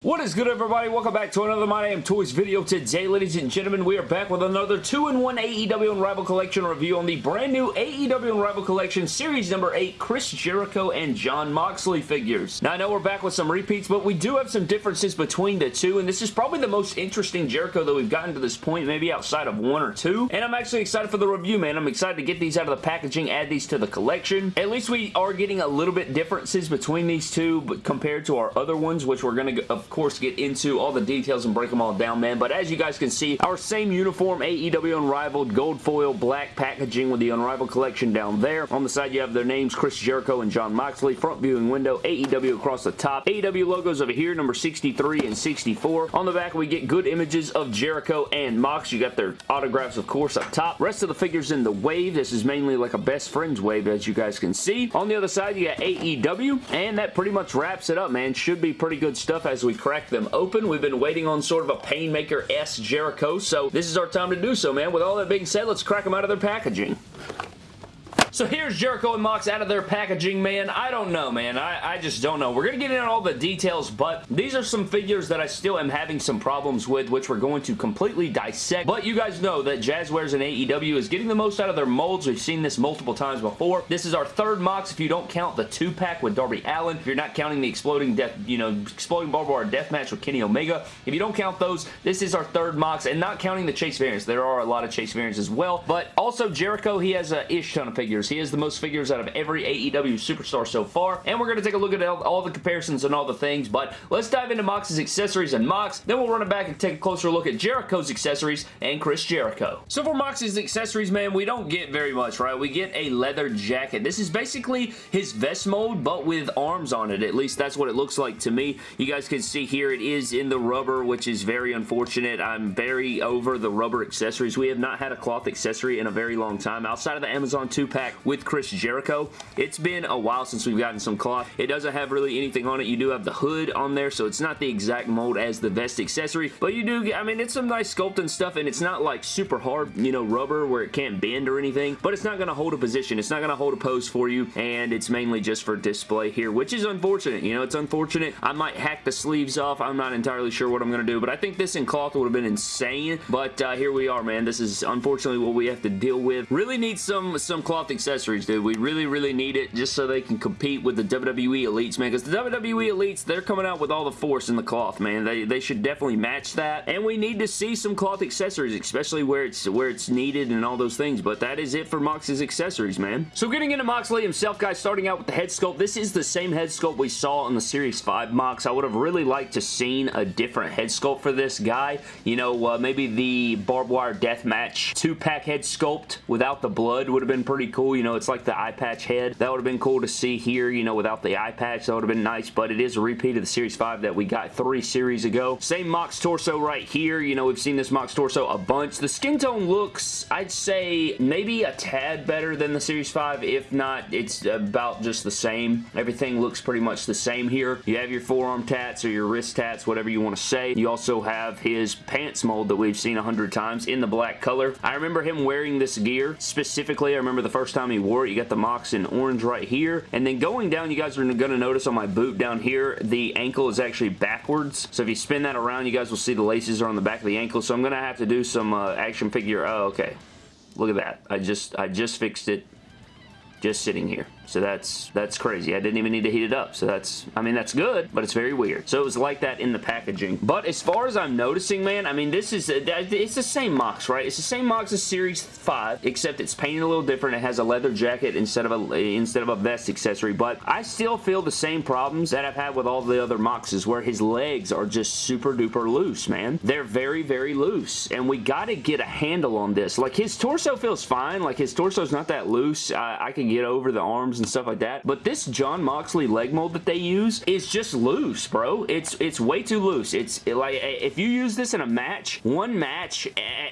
What is good everybody? Welcome back to another My Damn Toys video. Today, ladies and gentlemen, we are back with another 2-in-1 AEW Unrivaled Collection review on the brand new AEW Unrivaled Collection Series number 8 Chris Jericho and Jon Moxley figures. Now, I know we're back with some repeats, but we do have some differences between the two, and this is probably the most interesting Jericho that we've gotten to this point, maybe outside of one or two, and I'm actually excited for the review, man. I'm excited to get these out of the packaging, add these to the collection. At least we are getting a little bit differences between these two but compared to our other ones, which we're going to, of course, get into all the details and break them all down, man. But as you guys can see, our same uniform, AEW Unrivaled, gold foil, black packaging with the Unrivaled collection down there. On the side, you have their names, Chris Jericho and Jon Moxley. Front viewing window, AEW across the top. AEW logos over here, number 63 and 64. On the back, we get good images of Jericho and Mox. You got their autographs, of course, up top. Rest of the figures in the wave. This is mainly like a best friends wave, as you guys can see. On the other side, you got AEW, and that pretty much wraps it up, man. Should be pretty good stuff as we crack them open. We've been waiting on sort of a Painmaker-S Jericho, so this is our time to do so, man. With all that being said, let's crack them out of their packaging. So here's Jericho and Mox out of their packaging, man. I don't know, man. I, I just don't know. We're going to get into all the details, but these are some figures that I still am having some problems with, which we're going to completely dissect. But you guys know that Jazwares and AEW is getting the most out of their molds. We've seen this multiple times before. This is our third Mox if you don't count the two-pack with Darby Allin. If you're not counting the exploding death, you know, exploding barbed wire death match with Kenny Omega. If you don't count those, this is our third Mox, and not counting the Chase variants. There are a lot of Chase variants as well, but also Jericho, he has a ish ton of figures. He has the most figures out of every AEW superstar so far, and we're going to take a look at all, the comparisons and all the things, but let's dive into Mox's accessories and Mox, then we'll run it back and take a closer look at Jericho's accessories and Chris Jericho. So for Mox's accessories, man, we don't get very much, right? We get a leather jacket. This is basically his vest mold, but with arms on it. At least that's what it looks like to me. You guys can see here it is in the rubber, which is very unfortunate. I'm very over the rubber accessories. We have not had a cloth accessory in a very long time outside of the Amazon 2-pack with Chris Chris Jericho. It's been a while since we've gotten some cloth. It doesn't have really anything on it. You do have the hood on there, so it's not the exact mold as the vest accessory, but you do, I mean, it's some nice sculpting stuff, and it's not like super hard, you know, rubber where it can't bend or anything, but it's not going to hold a position. It's not going to hold a pose for you, and it's mainly just for display here, which is unfortunate. You know, it's unfortunate. I might hack the sleeves off. I'm not entirely sure what I'm going to do, but I think this in cloth would have been insane, but uh, here we are, man. This is unfortunately what we have to deal with. Really need some, some cloth accessories, dude. We really, really need it just so they can compete with the WWE Elites, man. Because the WWE Elites, they're coming out with all the force in the cloth, man. They, they should definitely match that. And we need to see some cloth accessories, especially where it's where it's needed and all those things. But that is it for Mox's accessories, man. So getting into Moxley himself, guys, starting out with the head sculpt. This is the same head sculpt we saw in the Series 5 Mox. I would have really liked to seen a different head sculpt for this guy. You know, uh, maybe the barbed wire death match two-pack head sculpt without the blood would have been pretty cool. You know, it's like the eye patch head. That would have been cool to see here, you know, without the eye patch. That would have been nice, but it is a repeat of the Series 5 that we got three series ago. Same Mox torso right here. You know, we've seen this Mox torso a bunch. The skin tone looks, I'd say, maybe a tad better than the Series 5. If not, it's about just the same. Everything looks pretty much the same here. You have your forearm tats or your wrist tats, whatever you want to say. You also have his pants mold that we've seen a hundred times in the black color. I remember him wearing this gear. Specifically, I remember the first time he wore it. You got the Mox in orange right here. And then going down, you guys are going to notice on my boot down here, the ankle is actually backwards. So if you spin that around, you guys will see the laces are on the back of the ankle. So I'm going to have to do some uh, action figure. Oh, okay. Look at that. I just I just fixed it just sitting here. So that's that's crazy. I didn't even need to heat it up. So that's, I mean, that's good, but it's very weird. So it was like that in the packaging. But as far as I'm noticing, man, I mean, this is, uh, it's the same Mox, right? It's the same Mox as Series 5, except it's painted a little different. It has a leather jacket instead of a, instead of a vest accessory, but I still feel the same problems that I've had with all the other Moxes, where his legs are just super duper loose, man. They're very, very loose, and we gotta get a handle on this. Like, his torso feels fine. Like, his torso's not that loose. I, I can get over the arms and stuff like that. But this Jon Moxley leg mold that they use is just loose, bro. It's it's way too loose. It's like if you use this in a match, one match,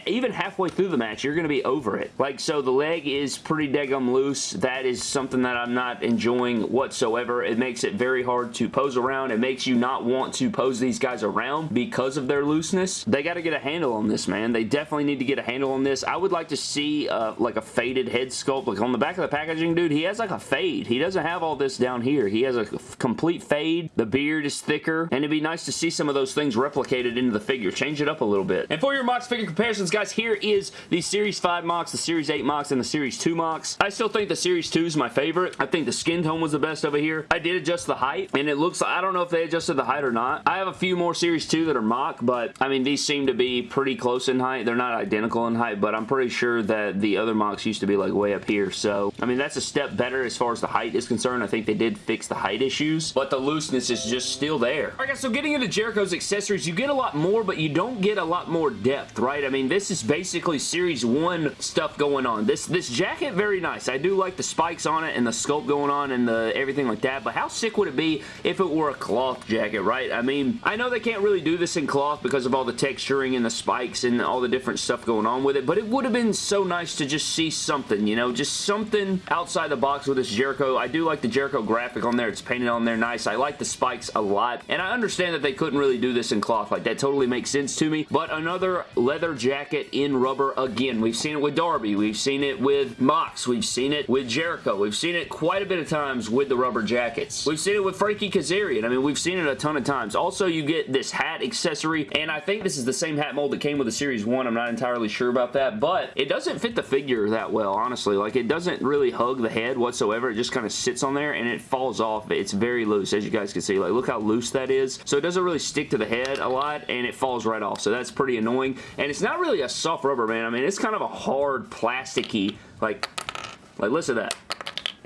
even halfway through the match, you're going to be over it. Like, so the leg is pretty daggum loose. That is something that I'm not enjoying whatsoever. It makes it very hard to pose around. It makes you not want to pose these guys around because of their looseness. They got to get a handle on this, man. They definitely need to get a handle on this. I would like to see uh, like a faded head sculpt. Like on the back of the packaging, dude, he has like a fade. He doesn't have all this down here. He has a complete fade. The beard is thicker, and it'd be nice to see some of those things replicated into the figure. Change it up a little bit. And for your Mox figure comparisons, guys, here is the Series 5 Mox, the Series 8 Mox, and the Series 2 Mox. I still think the Series 2 is my favorite. I think the skin tone was the best over here. I did adjust the height, and it looks, I don't know if they adjusted the height or not. I have a few more Series 2 that are MOC, but I mean, these seem to be pretty close in height. They're not identical in height, but I'm pretty sure that the other MOCs used to be like way up here. So, I mean, that's a step better as far as the height is concerned. I think they did fix the height issues, but the looseness is just still there. Alright guys, so getting into Jericho's accessories, you get a lot more, but you don't get a lot more depth, right? I mean, this is basically Series 1 stuff going on. This, this jacket, very nice. I do like the spikes on it and the sculpt going on and the everything like that, but how sick would it be if it were a cloth jacket, right? I mean, I know they can't really do this in cloth because of all the texturing and the spikes and all the different stuff going on with it, but it would have been so nice to just see something, you know, just something outside the box with this Jericho. I do like the Jericho graphic on there. It's painted on there nice. I like the spikes a lot, and I understand that they couldn't really do this in cloth. Like, that totally makes sense to me, but another leather jacket in rubber again. We've seen it with Darby. We've seen it with Mox. We've seen it with Jericho. We've seen it quite a bit of times with the rubber jackets. We've seen it with Frankie Kazarian. I mean, we've seen it a ton of times. Also, you get this hat accessory, and I think this is the same hat mold that came with the Series 1. I'm not entirely sure about that, but it doesn't fit the figure that well, honestly. Like, it doesn't really hug the head whatsoever. It just kind of sits on there, and it falls off. It's very loose, as you guys can see. Like, look how loose that is. So it doesn't really stick to the head a lot, and it falls right off. So that's pretty annoying. And it's not really a soft rubber, man. I mean, it's kind of a hard, plasticky, like, like, listen to that.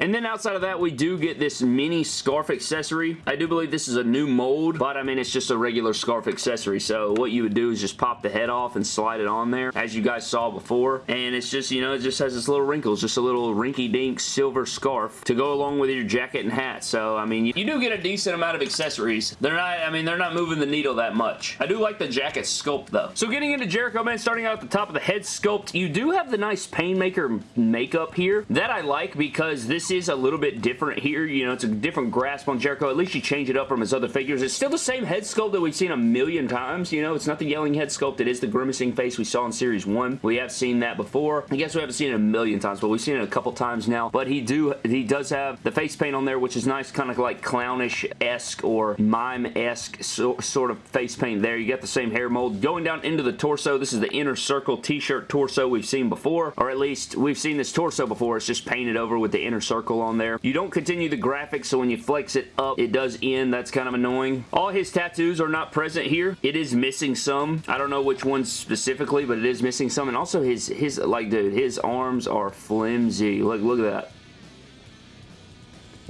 And then outside of that, we do get this mini scarf accessory. I do believe this is a new mold, but I mean, it's just a regular scarf accessory. So what you would do is just pop the head off and slide it on there, as you guys saw before. And it's just, you know, it just has this little wrinkles, just a little rinky-dink silver scarf to go along with your jacket and hat. So, I mean, you, you do get a decent amount of accessories. They're not, I mean, they're not moving the needle that much. I do like the jacket sculpt, though. So getting into Jericho, man, starting out at the top of the head sculpt, you do have the nice Painmaker makeup here. That I like because this is a little bit different here. You know, it's a different grasp on Jericho. At least you change it up from his other figures. It's still the same head sculpt that we've seen a million times. You know, it's not the yelling head sculpt. It is the grimacing face we saw in Series 1. We have seen that before. I guess we haven't seen it a million times, but we've seen it a couple times now. But he do he does have the face paint on there, which is nice, kind of like clownish-esque or mime-esque so, sort of face paint there. You got the same hair mold. Going down into the torso, this is the Inner Circle t-shirt torso we've seen before, or at least we've seen this torso before. It's just painted over with the Inner Circle on there. You don't continue the graphics, so when you flex it up, it does end. That's kind of annoying. All his tattoos are not present here. It is missing some. I don't know which ones specifically, but it is missing some. And also his, his like, dude, his arms are flimsy. Look, look at that.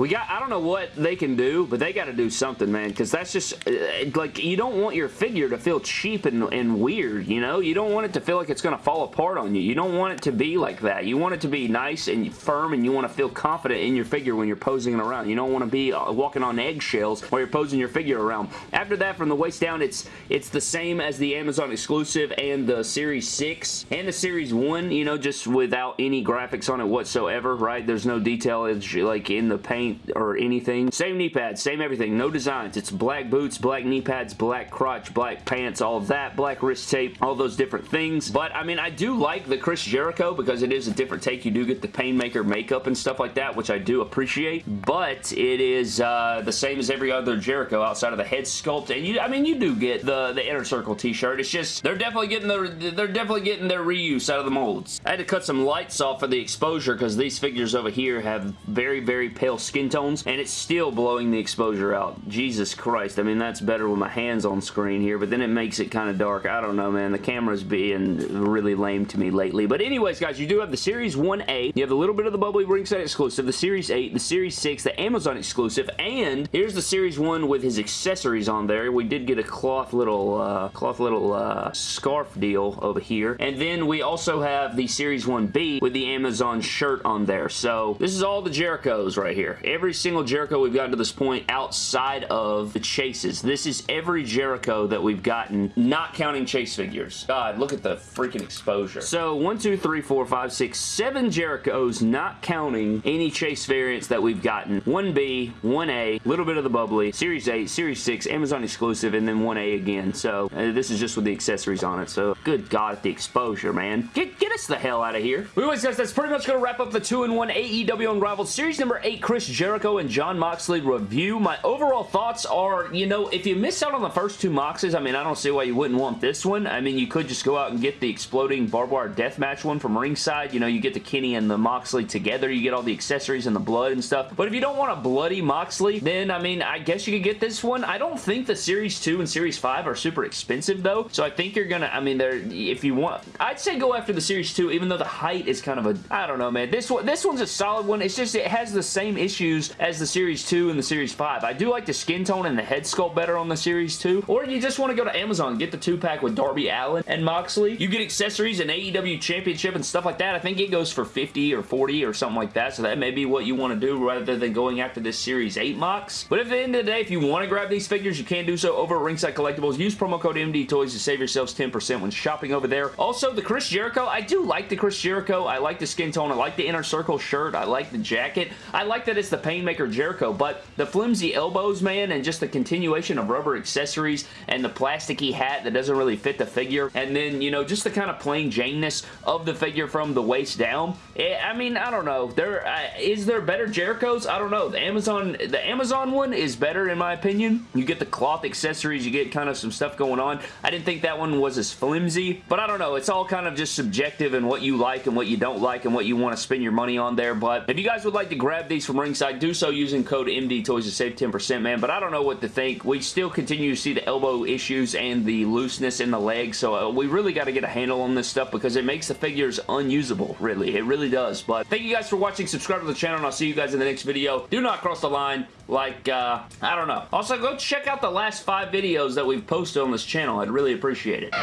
We got, I don't know what they can do, but they got to do something, man, because that's just, uh, like, you don't want your figure to feel cheap and, and weird, you know? You don't want it to feel like it's going to fall apart on you. You don't want it to be like that. You want it to be nice and firm, and you want to feel confident in your figure when you're posing it around. You don't want to be uh, walking on eggshells while you're posing your figure around. After that, from the waist down, it's it's the same as the Amazon exclusive and the Series 6 and the Series 1, you know, just without any graphics on it whatsoever, right? There's no detail, it's like in the paint or anything. Same knee pads, same everything, no designs. It's black boots, black knee pads, black crotch, black pants, all that, black wrist tape, all those different things. But, I mean, I do like the Chris Jericho because it is a different take. You do get the Painmaker makeup and stuff like that, which I do appreciate. But it is uh, the same as every other Jericho outside of the head sculpt. And, you, I mean, you do get the, the Inner Circle t-shirt. It's just, they're definitely getting their, they're definitely getting their reuse out of the molds. I had to cut some lights off for the exposure because these figures over here have very, very pale skin skin tones, and it's still blowing the exposure out. Jesus Christ. I mean, that's better with my hands on screen here, but then it makes it kind of dark. I don't know, man. The camera's being really lame to me lately. But anyways, guys, you do have the Series 1A. You have a little bit of the Bubbly Ringside exclusive, the Series 8, the Series 6, the Amazon exclusive, and here's the Series 1 with his accessories on there. We did get a cloth little, uh, cloth little uh, scarf deal over here. And then we also have the Series 1B with the Amazon shirt on there. So this is all the Jerichos right here every single Jericho we've gotten to this point outside of the chases. This is every Jericho that we've gotten, not counting chase figures. God, look at the freaking exposure. So, one, two, three, four, five, six, seven Jerichos, not counting any chase variants that we've gotten. 1B, 1A, little bit of the bubbly, Series 8, Series 6, Amazon exclusive, and then 1A again. So, uh, this is just with the accessories on it. So, good God, at the exposure, man. Get, get us the hell out of here. Anyways, guys, that's pretty much going to wrap up the 2-in-1 AEW Unrivaled Series number 8 Chris Jericho and Jon Moxley review. My overall thoughts are, you know, if you miss out on the first two Moxes, I mean, I don't see why you wouldn't want this one. I mean, you could just go out and get the exploding barbed wire deathmatch one from ringside. You know, you get the Kenny and the Moxley together. You get all the accessories and the blood and stuff. But if you don't want a bloody Moxley, then, I mean, I guess you could get this one. I don't think the Series 2 and Series 5 are super expensive, though. So I think you're going to, I mean, they're, if you want, I'd say go after the Series 2, even though the height is kind of a, I don't know, man. This one, this one's a solid one. It's just, it has the same issues as the Series 2 and the Series 5. I do like the skin tone and the head sculpt better on the Series 2. Or you just want to go to Amazon get the 2-pack with Darby Allin and Moxley. You get accessories and AEW Championship and stuff like that. I think it goes for 50 or 40 or something like that. So that may be what you want to do rather than going after this Series 8 Mox. But at the end of the day, if you want to grab these figures, you can do so over at Ringside Collectibles. Use promo code MD Toys to save yourselves 10% when shopping over there. Also, the Chris Jericho, I do like the Chris Jericho. I like the skin tone. I like the inner circle shirt. I like the jacket. I like that it's the Painmaker Jericho, but the flimsy elbows, man, and just the continuation of rubber accessories and the plasticky hat that doesn't really fit the figure, and then, you know, just the kind of plain Janeness of the figure from the waist down. It, I mean, I don't know. There uh, is there better Jerichos? I don't know. The Amazon, the Amazon one is better in my opinion. You get the cloth accessories. You get kind of some stuff going on. I didn't think that one was as flimsy, but I don't know. It's all kind of just subjective and what you like and what you don't like and what you want to spend your money on there, but if you guys would like to grab these from Ringside, do so using code MD Toys to save 10%, man, but I don't know what to think. We still continue to see the elbow issues and the looseness in the leg, so uh, we really got to get a handle on this stuff because it makes the figures unusable, really. It really does, but thank you guys for watching. Subscribe to the channel, and I'll see you guys in the next video. Do not cross the line like, uh, I don't know. Also, go check out the last five videos that we've posted on this channel. I'd really appreciate it.